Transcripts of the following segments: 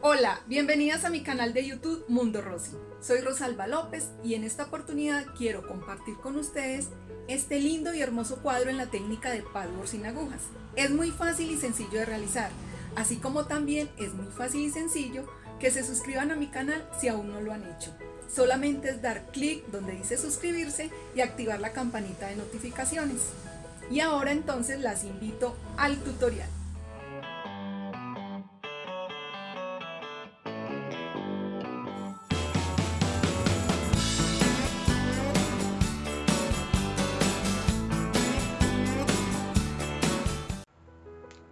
Hola, bienvenidas a mi canal de YouTube Mundo Rosy. Soy Rosalba López y en esta oportunidad quiero compartir con ustedes este lindo y hermoso cuadro en la técnica de padwork sin agujas. Es muy fácil y sencillo de realizar, así como también es muy fácil y sencillo que se suscriban a mi canal si aún no lo han hecho. Solamente es dar clic donde dice suscribirse y activar la campanita de notificaciones. Y ahora entonces las invito al tutorial.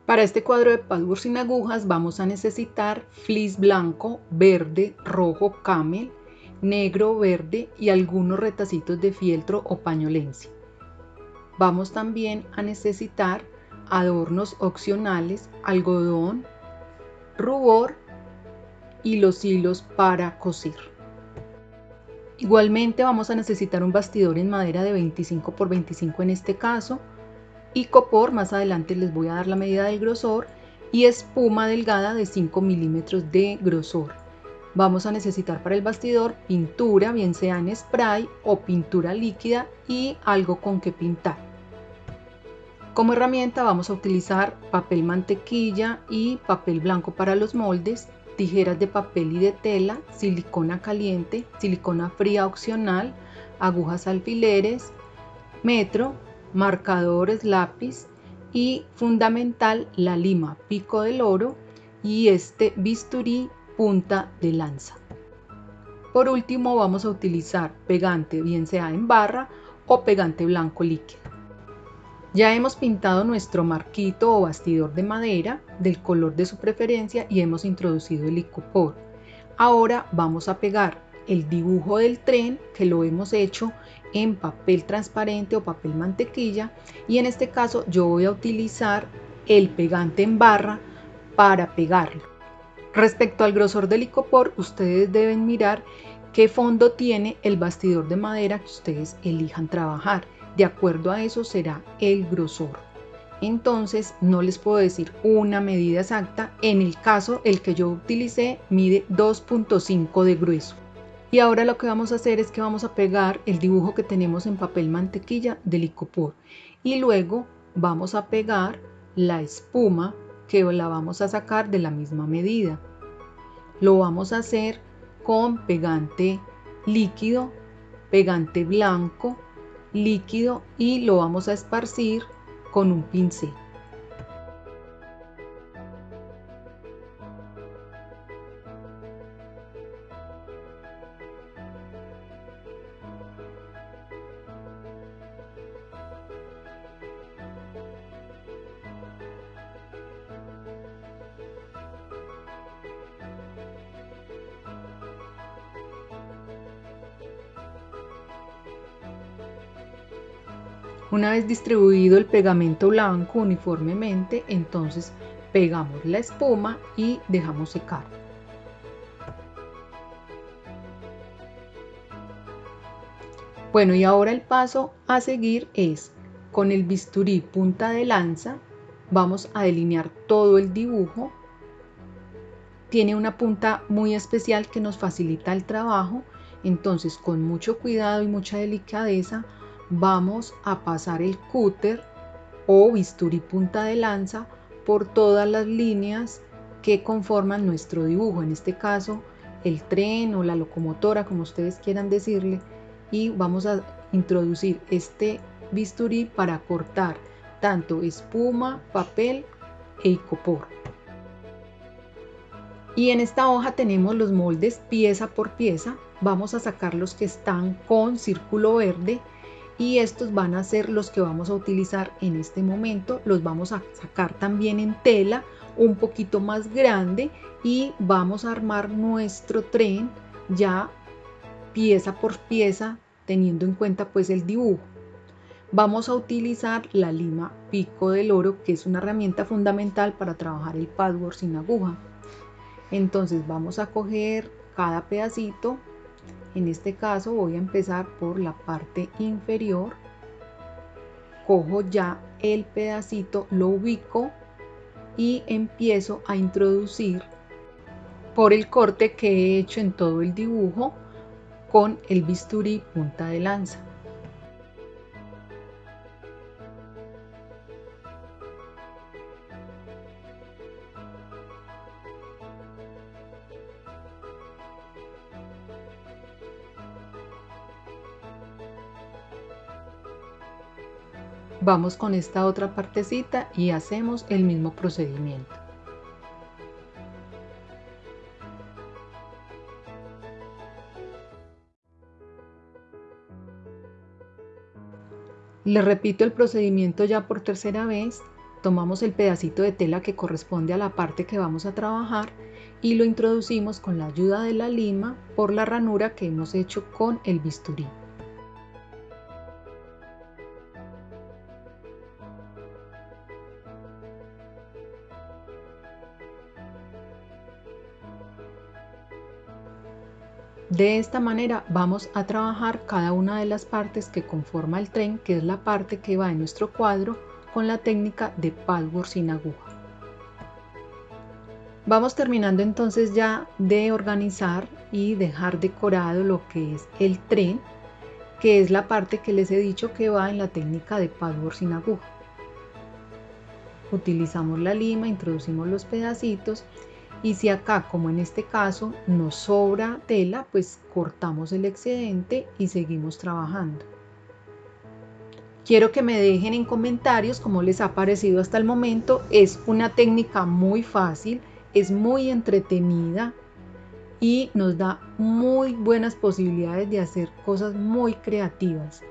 Para este cuadro de patchwork sin agujas vamos a necesitar fleece blanco, verde, rojo, camel, negro, verde y algunos retacitos de fieltro o pañolencia. Vamos también a necesitar adornos opcionales, algodón, rubor y los hilos para coser. Igualmente vamos a necesitar un bastidor en madera de 25 por 25 en este caso, y copor, más adelante les voy a dar la medida del grosor, y espuma delgada de 5 milímetros de grosor. Vamos a necesitar para el bastidor pintura, bien sea en spray o pintura líquida y algo con que pintar. Como herramienta vamos a utilizar papel mantequilla y papel blanco para los moldes, tijeras de papel y de tela, silicona caliente, silicona fría opcional, agujas alfileres, metro, marcadores lápiz y fundamental la lima pico del oro y este bisturí punta de lanza. Por último vamos a utilizar pegante bien sea en barra o pegante blanco líquido. Ya hemos pintado nuestro marquito o bastidor de madera del color de su preferencia y hemos introducido el icopor. Ahora vamos a pegar el dibujo del tren que lo hemos hecho en papel transparente o papel mantequilla y en este caso yo voy a utilizar el pegante en barra para pegarlo. Respecto al grosor del icopor, ustedes deben mirar qué fondo tiene el bastidor de madera que ustedes elijan trabajar. De acuerdo a eso será el grosor. Entonces no les puedo decir una medida exacta. En el caso, el que yo utilicé mide 2.5 de grueso. Y ahora lo que vamos a hacer es que vamos a pegar el dibujo que tenemos en papel mantequilla del icopor. Y luego vamos a pegar la espuma que la vamos a sacar de la misma medida. Lo vamos a hacer con pegante líquido, pegante blanco, líquido y lo vamos a esparcir con un pincel. Una vez distribuido el pegamento blanco uniformemente, entonces pegamos la espuma y dejamos secar. Bueno, y ahora el paso a seguir es con el bisturí punta de lanza, vamos a delinear todo el dibujo. Tiene una punta muy especial que nos facilita el trabajo, entonces con mucho cuidado y mucha delicadeza vamos a pasar el cúter o bisturí punta de lanza por todas las líneas que conforman nuestro dibujo, en este caso el tren o la locomotora, como ustedes quieran decirle, y vamos a introducir este bisturí para cortar tanto espuma, papel e icopor. Y en esta hoja tenemos los moldes pieza por pieza. Vamos a sacar los que están con círculo verde y estos van a ser los que vamos a utilizar en este momento. Los vamos a sacar también en tela un poquito más grande y vamos a armar nuestro tren ya pieza por pieza teniendo en cuenta pues el dibujo. Vamos a utilizar la lima pico del oro que es una herramienta fundamental para trabajar el patchwork sin aguja. Entonces vamos a coger cada pedacito en este caso voy a empezar por la parte inferior. Cojo ya el pedacito, lo ubico y empiezo a introducir por el corte que he hecho en todo el dibujo con el bisturí punta de lanza. Vamos con esta otra partecita y hacemos el mismo procedimiento. Le repito el procedimiento ya por tercera vez. Tomamos el pedacito de tela que corresponde a la parte que vamos a trabajar y lo introducimos con la ayuda de la lima por la ranura que hemos hecho con el bisturí. De esta manera vamos a trabajar cada una de las partes que conforma el tren, que es la parte que va en nuestro cuadro, con la técnica de patchwork sin aguja. Vamos terminando entonces ya de organizar y dejar decorado lo que es el tren, que es la parte que les he dicho que va en la técnica de patchwork sin aguja. Utilizamos la lima, introducimos los pedacitos y si acá como en este caso nos sobra tela pues cortamos el excedente y seguimos trabajando. Quiero que me dejen en comentarios cómo les ha parecido hasta el momento. Es una técnica muy fácil es muy entretenida y nos da muy buenas posibilidades de hacer cosas muy creativas.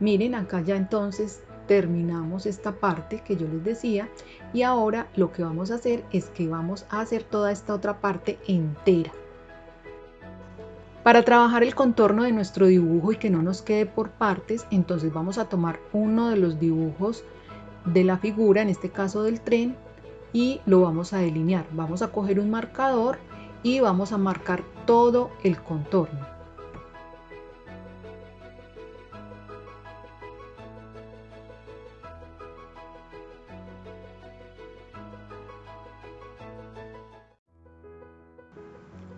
Miren acá ya entonces terminamos esta parte que yo les decía y ahora lo que vamos a hacer es que vamos a hacer toda esta otra parte entera. Para trabajar el contorno de nuestro dibujo y que no nos quede por partes, entonces vamos a tomar uno de los dibujos de la figura, en este caso del tren, y lo vamos a delinear. Vamos a coger un marcador y vamos a marcar todo el contorno.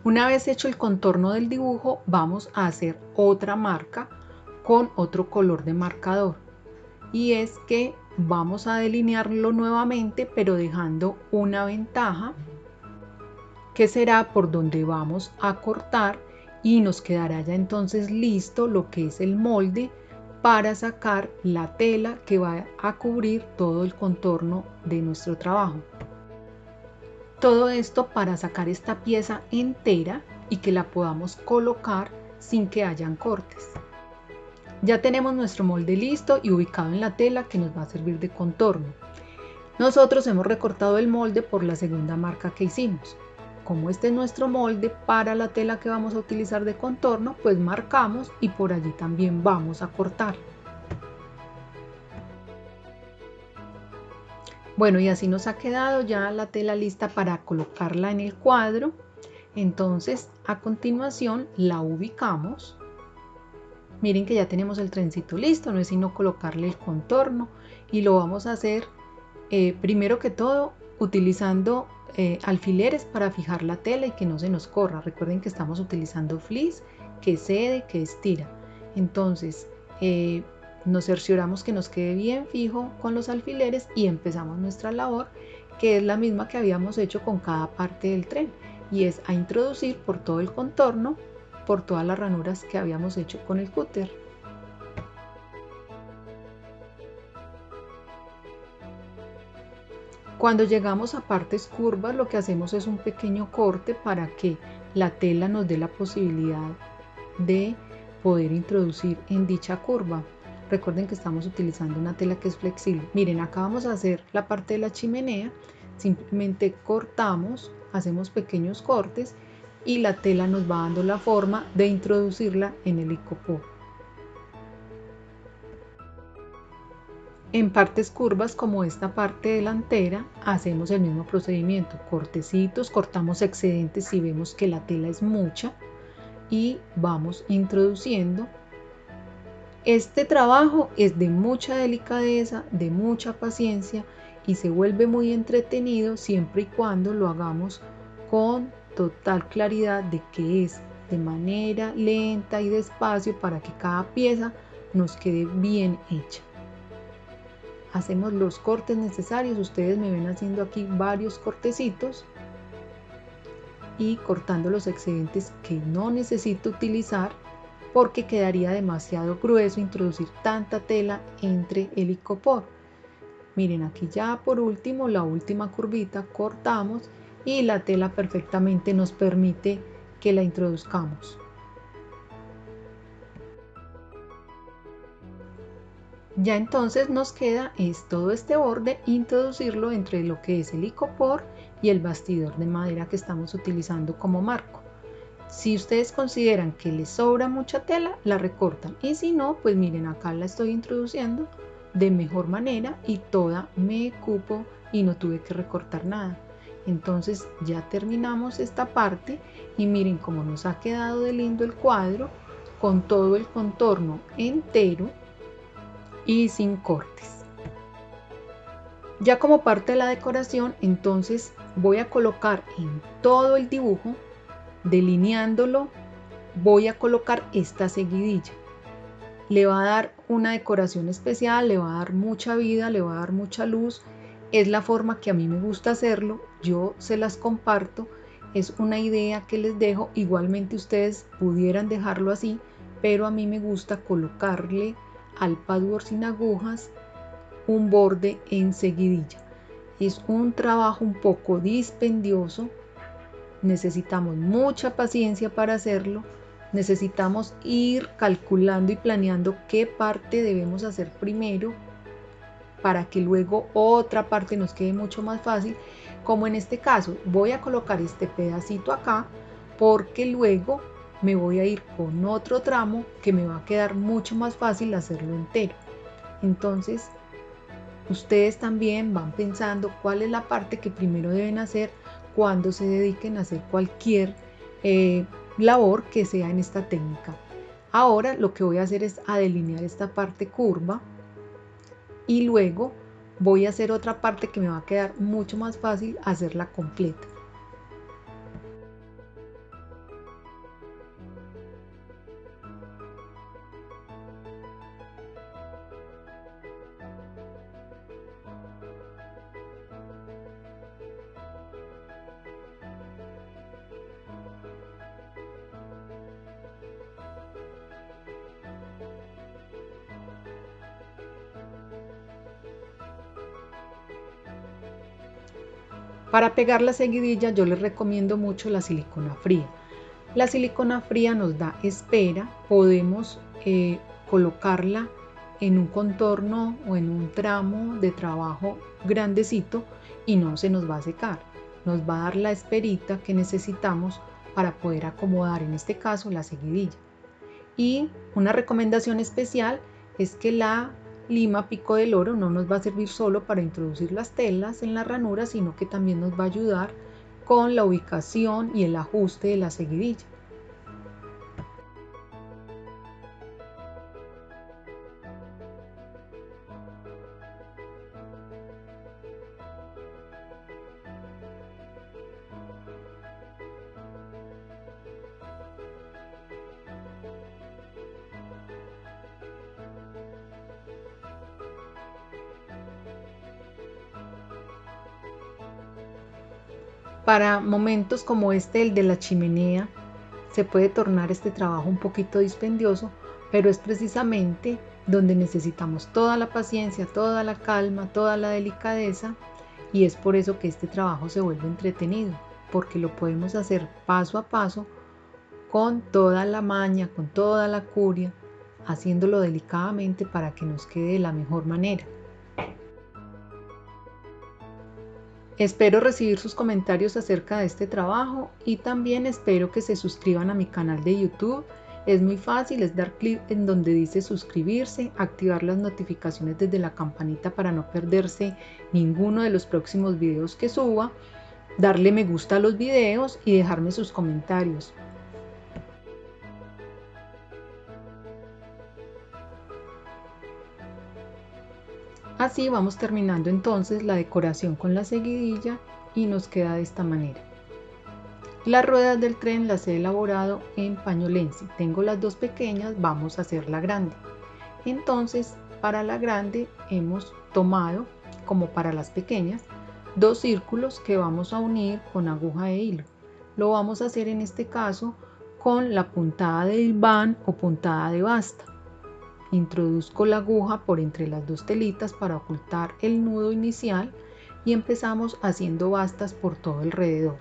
Una vez hecho el contorno del dibujo, vamos a hacer otra marca con otro color de marcador. Y es que vamos a delinearlo nuevamente, pero dejando una ventaja, que será por donde vamos a cortar y nos quedará ya entonces listo lo que es el molde para sacar la tela que va a cubrir todo el contorno de nuestro trabajo. Todo esto para sacar esta pieza entera y que la podamos colocar sin que hayan cortes. Ya tenemos nuestro molde listo y ubicado en la tela que nos va a servir de contorno. Nosotros hemos recortado el molde por la segunda marca que hicimos. Como este es nuestro molde para la tela que vamos a utilizar de contorno, pues marcamos y por allí también vamos a cortar. Bueno, y así nos ha quedado ya la tela lista para colocarla en el cuadro. Entonces, a continuación la ubicamos. Miren que ya tenemos el trencito listo, no es sino colocarle el contorno y lo vamos a hacer eh, primero que todo utilizando eh, alfileres para fijar la tela y que no se nos corra. Recuerden que estamos utilizando fleece que cede, que estira. Entonces, eh, nos cercioramos que nos quede bien fijo con los alfileres y empezamos nuestra labor que es la misma que habíamos hecho con cada parte del tren y es a introducir por todo el contorno por todas las ranuras que habíamos hecho con el cúter. Cuando llegamos a partes curvas lo que hacemos es un pequeño corte para que la tela nos dé la posibilidad de poder introducir en dicha curva. Recuerden que estamos utilizando una tela que es flexible. Miren, acá vamos a hacer la parte de la chimenea. Simplemente cortamos, hacemos pequeños cortes y la tela nos va dando la forma de introducirla en el icopor. En partes curvas como esta parte delantera hacemos el mismo procedimiento, cortecitos, cortamos excedentes si vemos que la tela es mucha y vamos introduciendo este trabajo es de mucha delicadeza, de mucha paciencia y se vuelve muy entretenido siempre y cuando lo hagamos con total claridad de que es de manera lenta y despacio para que cada pieza nos quede bien hecha. Hacemos los cortes necesarios, ustedes me ven haciendo aquí varios cortecitos y cortando los excedentes que no necesito utilizar porque quedaría demasiado grueso introducir tanta tela entre el icopor. Miren aquí ya por último la última curvita cortamos y la tela perfectamente nos permite que la introduzcamos. Ya entonces nos queda es todo este borde introducirlo entre lo que es el icopor y el bastidor de madera que estamos utilizando como marco. Si ustedes consideran que les sobra mucha tela, la recortan y si no, pues miren acá la estoy introduciendo de mejor manera y toda me cupo y no tuve que recortar nada. Entonces ya terminamos esta parte y miren cómo nos ha quedado de lindo el cuadro con todo el contorno entero y sin cortes. Ya como parte de la decoración, entonces voy a colocar en todo el dibujo, delineándolo, voy a colocar esta seguidilla. Le va a dar una decoración especial, le va a dar mucha vida, le va a dar mucha luz. Es la forma que a mí me gusta hacerlo, yo se las comparto. Es una idea que les dejo, igualmente ustedes pudieran dejarlo así, pero a mí me gusta colocarle al padwork sin agujas un borde en seguidilla. Es un trabajo un poco dispendioso, necesitamos mucha paciencia para hacerlo, necesitamos ir calculando y planeando qué parte debemos hacer primero para que luego otra parte nos quede mucho más fácil, como en este caso voy a colocar este pedacito acá porque luego me voy a ir con otro tramo que me va a quedar mucho más fácil hacerlo entero. Entonces, ustedes también van pensando cuál es la parte que primero deben hacer cuando se dediquen a hacer cualquier eh, labor que sea en esta técnica. Ahora lo que voy a hacer es a delinear esta parte curva y luego voy a hacer otra parte que me va a quedar mucho más fácil hacerla completa. Para pegar la seguidilla yo les recomiendo mucho la silicona fría. La silicona fría nos da espera, podemos eh, colocarla en un contorno o en un tramo de trabajo grandecito y no se nos va a secar. Nos va a dar la esperita que necesitamos para poder acomodar en este caso la seguidilla. Y una recomendación especial es que la lima pico del oro no nos va a servir solo para introducir las telas en la ranura, sino que también nos va a ayudar con la ubicación y el ajuste de la seguidilla. Para momentos como este, el de la chimenea, se puede tornar este trabajo un poquito dispendioso, pero es precisamente donde necesitamos toda la paciencia, toda la calma, toda la delicadeza y es por eso que este trabajo se vuelve entretenido, porque lo podemos hacer paso a paso con toda la maña, con toda la curia, haciéndolo delicadamente para que nos quede de la mejor manera. Espero recibir sus comentarios acerca de este trabajo y también espero que se suscriban a mi canal de YouTube. Es muy fácil, es dar clic en donde dice suscribirse, activar las notificaciones desde la campanita para no perderse ninguno de los próximos videos que suba, darle me gusta a los videos y dejarme sus comentarios. Así vamos terminando entonces la decoración con la seguidilla y nos queda de esta manera. Las ruedas del tren las he elaborado en pañolense. Tengo las dos pequeñas, vamos a hacer la grande. Entonces, para la grande hemos tomado, como para las pequeñas, dos círculos que vamos a unir con aguja de hilo. Lo vamos a hacer en este caso con la puntada de hilván o puntada de basta. Introduzco la aguja por entre las dos telitas para ocultar el nudo inicial y empezamos haciendo bastas por todo alrededor.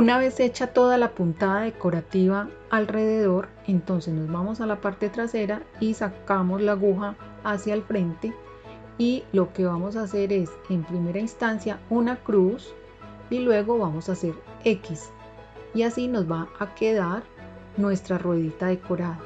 Una vez hecha toda la puntada decorativa alrededor, entonces nos vamos a la parte trasera y sacamos la aguja hacia el frente y lo que vamos a hacer es en primera instancia una cruz y luego vamos a hacer X y así nos va a quedar nuestra ruedita decorada.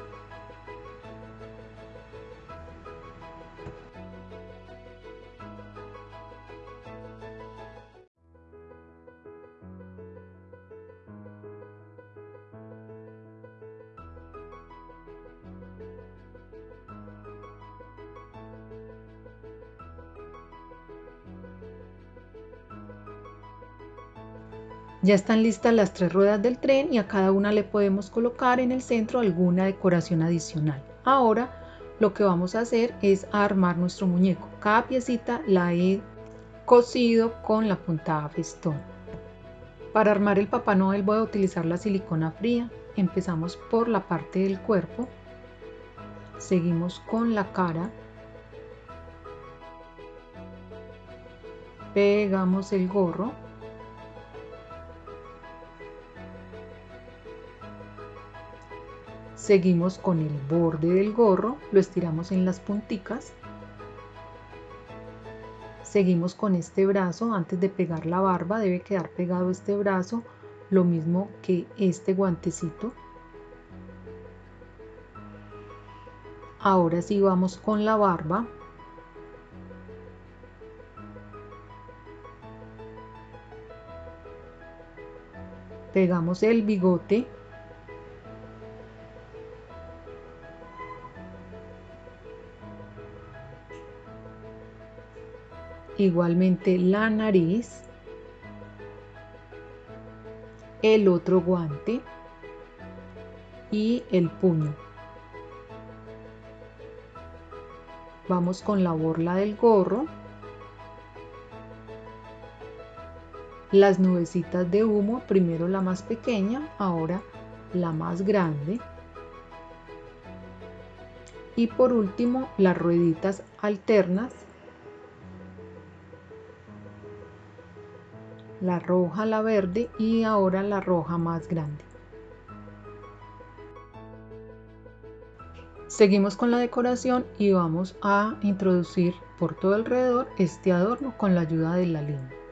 Ya están listas las tres ruedas del tren y a cada una le podemos colocar en el centro alguna decoración adicional. Ahora lo que vamos a hacer es armar nuestro muñeco. Cada piecita la he cosido con la puntada festón. Para armar el Papá Noel voy a utilizar la silicona fría. Empezamos por la parte del cuerpo. Seguimos con la cara. Pegamos el gorro Seguimos con el borde del gorro, lo estiramos en las punticas. Seguimos con este brazo, antes de pegar la barba debe quedar pegado este brazo, lo mismo que este guantecito. Ahora sí vamos con la barba. Pegamos el bigote. Igualmente la nariz, el otro guante y el puño. Vamos con la borla del gorro, las nubecitas de humo, primero la más pequeña, ahora la más grande. Y por último las rueditas alternas la roja, la verde y ahora la roja más grande. Seguimos con la decoración y vamos a introducir por todo alrededor este adorno con la ayuda de la línea.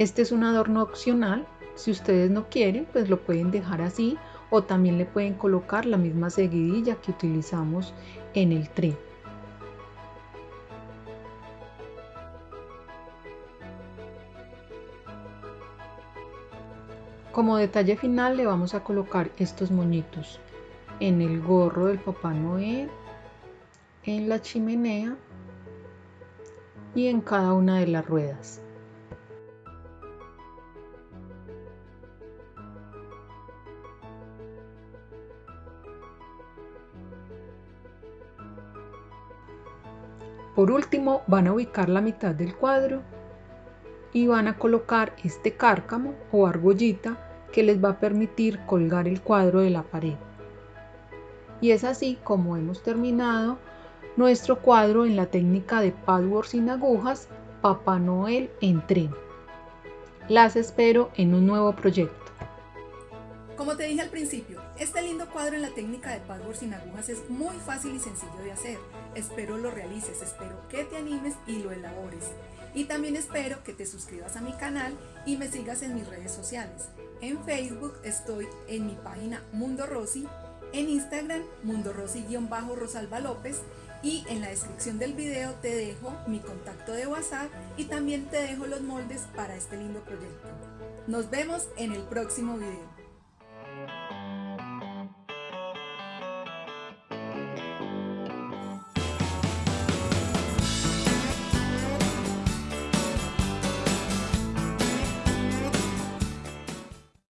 Este es un adorno opcional. Si ustedes no quieren, pues lo pueden dejar así o también le pueden colocar la misma seguidilla que utilizamos en el tren. Como detalle final le vamos a colocar estos moñitos en el gorro del Papá Noel, en la chimenea y en cada una de las ruedas. Por último, van a ubicar la mitad del cuadro y van a colocar este cárcamo o argollita que les va a permitir colgar el cuadro de la pared. Y es así como hemos terminado nuestro cuadro en la técnica de patchwork sin agujas Papá Noel en tren. Las espero en un nuevo proyecto. Como te dije al principio, este lindo cuadro en la técnica de patchwork sin agujas es muy fácil y sencillo de hacer. Espero lo realices, espero que te animes y lo elabores. Y también espero que te suscribas a mi canal y me sigas en mis redes sociales. En Facebook estoy en mi página Mundo Rosy, en Instagram Mundo Rosy-Rosalba López y en la descripción del video te dejo mi contacto de WhatsApp y también te dejo los moldes para este lindo proyecto. Nos vemos en el próximo video.